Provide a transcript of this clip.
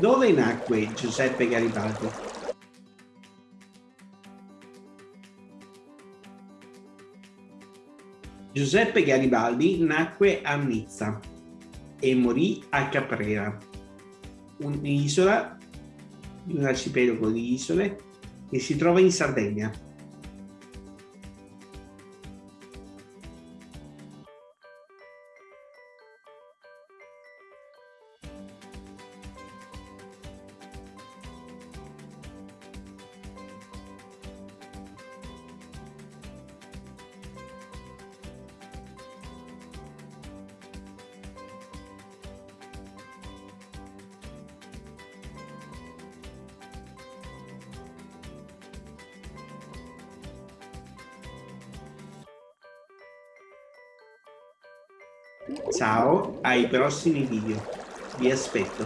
Dove nacque Giuseppe Garibaldi? Giuseppe Garibaldi nacque a Nizza e morì a Caprera, un'isola di un arcipelago di isole che si trova in Sardegna. Ciao, ai prossimi video. Vi aspetto.